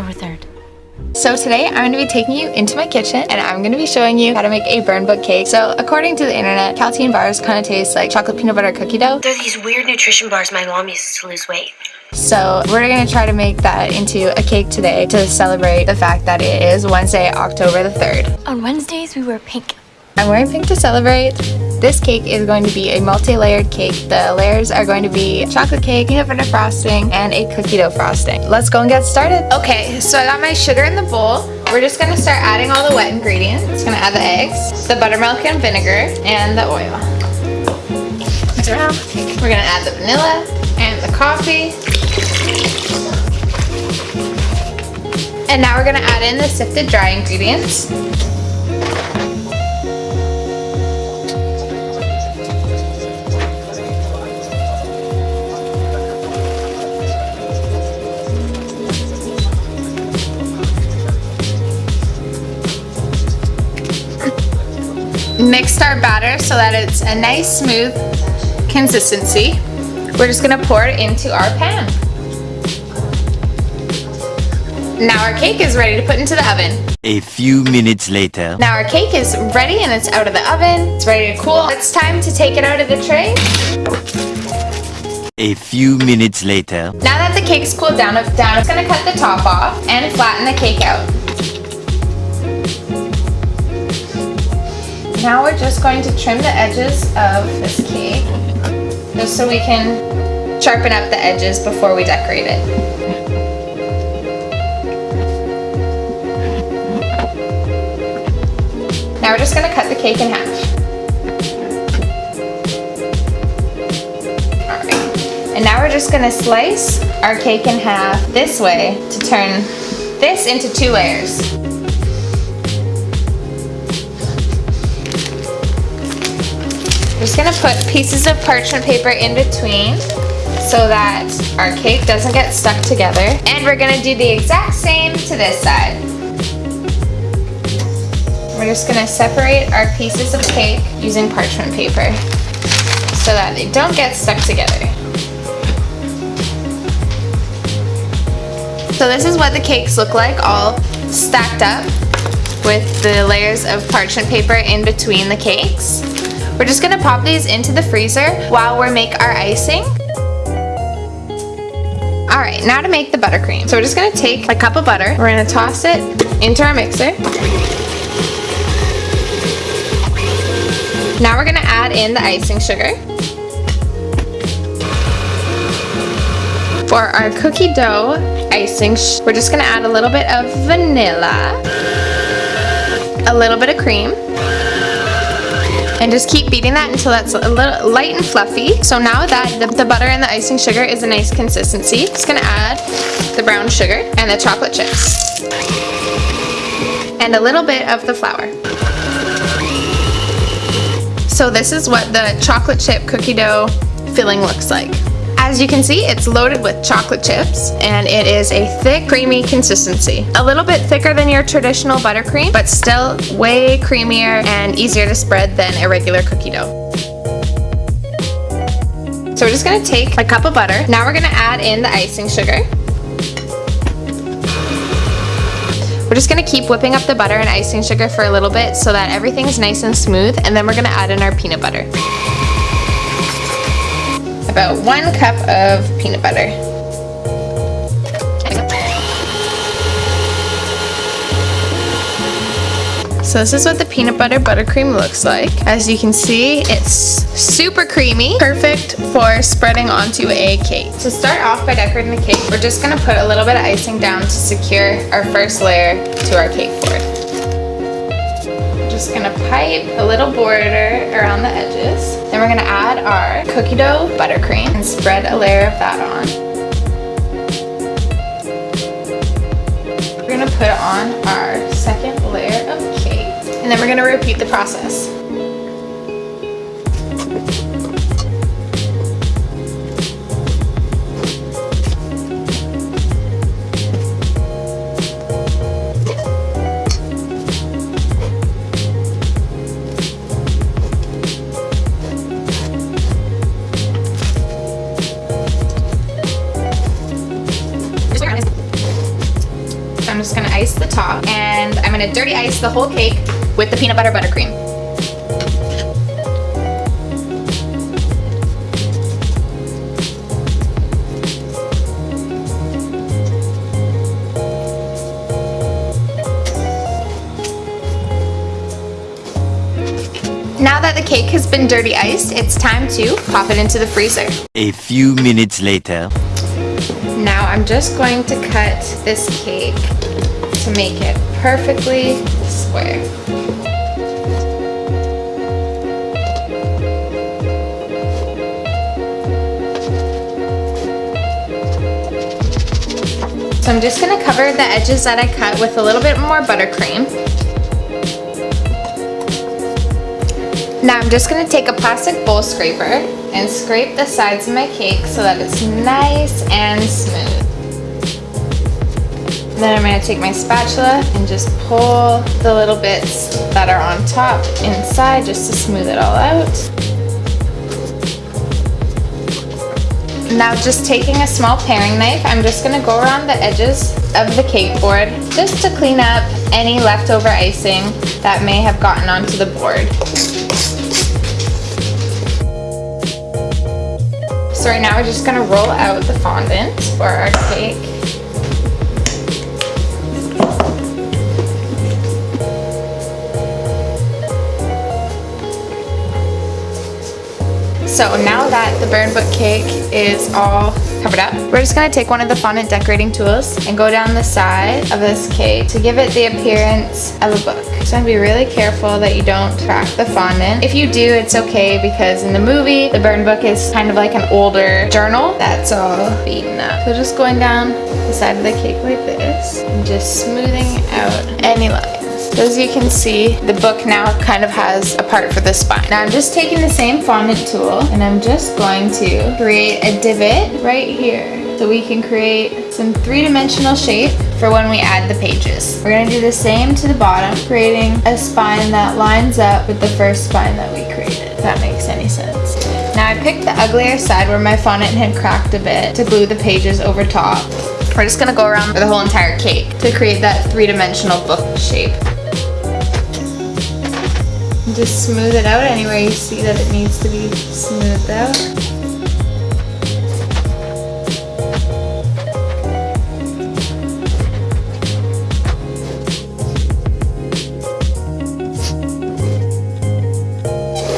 October 3rd. So today I'm going to be taking you into my kitchen and I'm going to be showing you how to make a burn book cake. So according to the internet, Kälteen bars kind of taste like chocolate peanut butter cookie dough. They're these weird nutrition bars my mom uses to lose weight. So we're going to try to make that into a cake today to celebrate the fact that it is Wednesday, October the 3rd. On Wednesdays, we wear pink. I'm wearing pink to celebrate. This cake is going to be a multi-layered cake. The layers are going to be chocolate cake, peanut butter frosting, and a cookie dough frosting. Let's go and get started. Okay, so I got my sugar in the bowl. We're just gonna start adding all the wet ingredients. Just gonna add the eggs, the buttermilk and vinegar, and the oil. We're gonna add the vanilla and the coffee. And now we're gonna add in the sifted dry ingredients. Mixed our batter so that it's a nice smooth consistency. We're just gonna pour it into our pan. Now our cake is ready to put into the oven. A few minutes later. Now our cake is ready and it's out of the oven. It's ready to cool. It's time to take it out of the tray. A few minutes later. Now that the cake's cooled down, down, it's gonna cut the top off and flatten the cake out. Now we're just going to trim the edges of this cake, just so we can sharpen up the edges before we decorate it. Now we're just going to cut the cake in half. And now we're just going to slice our cake in half this way to turn this into two layers. We're just gonna put pieces of parchment paper in between so that our cake doesn't get stuck together. And we're gonna do the exact same to this side. We're just gonna separate our pieces of cake using parchment paper so that they don't get stuck together. So this is what the cakes look like all stacked up with the layers of parchment paper in between the cakes. We're just gonna pop these into the freezer while we make our icing. All right, now to make the buttercream. So we're just gonna take a cup of butter, we're gonna toss it into our mixer. Now we're gonna add in the icing sugar. For our cookie dough icing, we're just gonna add a little bit of vanilla, a little bit of cream, and just keep beating that until that's a little light and fluffy. So now that the, the, butter and the icing sugar is a nice consistency, just gonna add the brown sugar and the chocolate chips. And a little bit of the flour. So this is what the chocolate chip cookie dough filling looks like. As you can see, it's loaded with chocolate chips and it is a thick, creamy consistency. A little bit thicker than your traditional buttercream, but still way creamier and easier to spread than a regular cookie dough. So we're just gonna take a cup of butter. Now we're gonna add in the icing sugar. We're just gonna keep whipping up the butter and icing sugar for a little bit so that everything's nice and smooth, and then we're gonna add in our peanut butter about one cup of peanut butter. So this is what the peanut butter buttercream looks like. As you can see, it's super creamy, perfect for spreading onto a cake. To start off by decorating the cake, we're just gonna put a little bit of icing down to secure our first layer to our cake board. Just gonna pipe a little border around the edges. Then we're gonna add our cookie dough buttercream and spread a layer of that on. We're gonna put on our second layer of cake. And then we're gonna repeat the process. Dirty ice the whole cake with the peanut butter buttercream. Now that the cake has been dirty iced, it's time to pop it into the freezer. A few minutes later. Now I'm just going to cut this cake to make it perfectly square. So I'm just gonna cover the edges that I cut with a little bit more buttercream. Now I'm just gonna take a plastic bowl scraper and scrape the sides of my cake so that it's nice and smooth. Then I'm gonna take my spatula and just pull the little bits that are on top inside just to smooth it all out. Now just taking a small paring knife, I'm just gonna go around the edges of the cake board just to clean up any leftover icing that may have gotten onto the board. So right now we're just gonna roll out the fondant for our cake. So now that the burn book cake is all covered up, we're just gonna take one of the fondant decorating tools and go down the side of this cake to give it the appearance of a book. So I'm be really careful that you don't crack the fondant. If you do, it's okay because in the movie, the burn book is kind of like an older journal that's all beaten up. So just going down the side of the cake like this and just smoothing out any lines. As you can see, the book now kind of has a part for the spine. Now I'm just taking the same fondant tool and I'm just going to create a divot right here so we can create some three-dimensional shape for when we add the pages. We're gonna do the same to the bottom, creating a spine that lines up with the first spine that we created, if that makes any sense. Now I picked the uglier side where my fondant had cracked a bit to glue the pages over top. We're just gonna go around the whole entire cake to create that three-dimensional book shape. Just smooth it out anywhere you see that it needs to be smoothed out.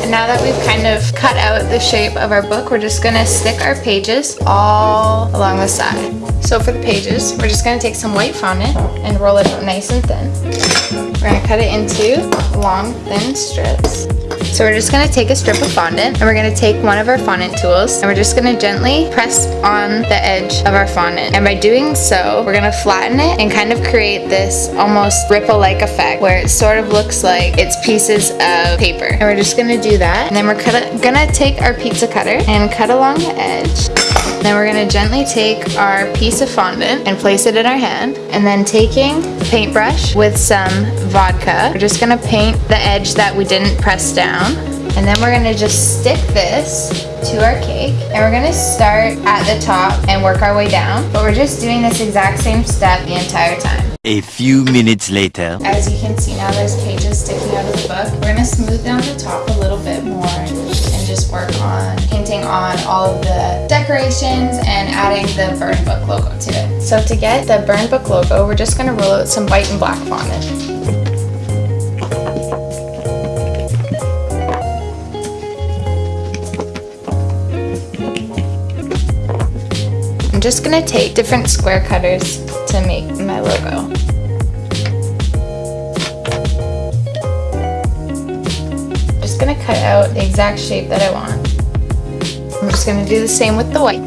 And now that we've kind of cut out the shape of our book, we're just gonna stick our pages all along the side. So for the pages, we're just gonna take some white fondant and roll it nice and thin. We're gonna cut it into long, thin strips. So we're just gonna take a strip of fondant and we're gonna take one of our fondant tools and we're just gonna gently press on the edge of our fondant. And by doing so, we're gonna flatten it and kind of create this almost ripple-like effect where it sort of looks like it's pieces of paper. And we're just gonna do that. And then we're gonna take our pizza cutter and cut along the edge. Then we're gonna gently take our piece of fondant and place it in our hand. And then taking a paintbrush with some vodka, we're just gonna paint the edge that we didn't press down. And then we're gonna just stick this to our cake. And we're gonna start at the top and work our way down. But we're just doing this exact same step the entire time. A few minutes later. As you can see now, there's pages sticking out of the book. We're gonna smooth down the top a little bit more just work on painting on all of the decorations and adding the burn book logo to it. So to get the burn book logo, we're just gonna roll out some white and black fondant. I'm just gonna take different square cutters to make my logo. Cut out the exact shape that I want. I'm just gonna do the same with the white.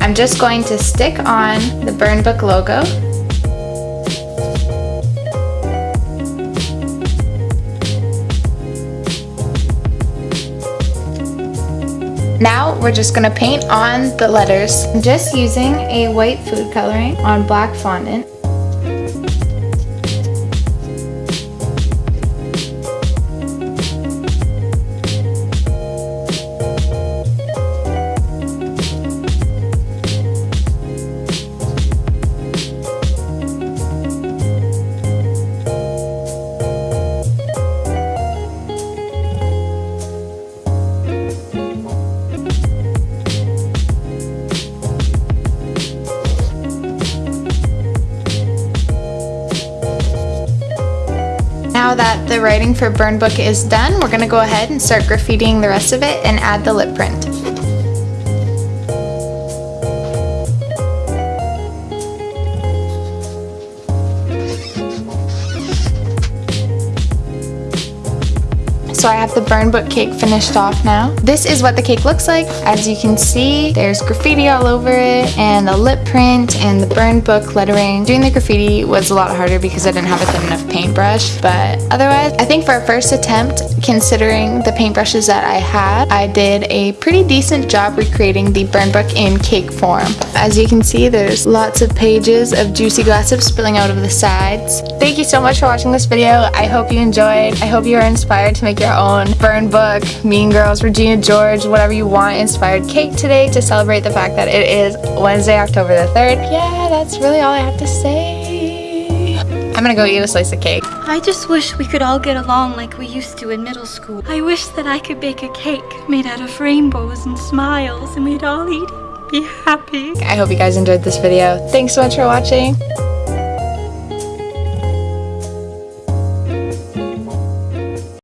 I'm just going to stick on the burn book logo we're just gonna paint on the letters. I'm just using a white food coloring on black fondant. Writing for burn book is done, we're gonna go ahead and start graffitiing the rest of it and add the lip print. So I have the burn book cake finished off now. This is what the cake looks like. As you can see, there's graffiti all over it and the lip print and the burn book lettering. Doing the graffiti was a lot harder because I didn't have a thin enough paintbrush, but otherwise, I think for a first attempt, considering the paintbrushes that I had, I did a pretty decent job recreating the burn book in cake form. As you can see, there's lots of pages of juicy gossip spilling out of the sides. Thank you so much for watching this video. I hope you enjoyed. I hope you are inspired to make your own burn book, Mean Girls, Regina George, whatever you want inspired cake today to celebrate the fact that it is Wednesday, October the 3rd. Yeah, that's really all I have to say. I'm gonna go eat a slice of cake. I just wish we could all get along like we used to in middle school. I wish that I could bake a cake made out of rainbows and smiles and we'd all eat it, be happy. I hope you guys enjoyed this video. Thanks so much for watching.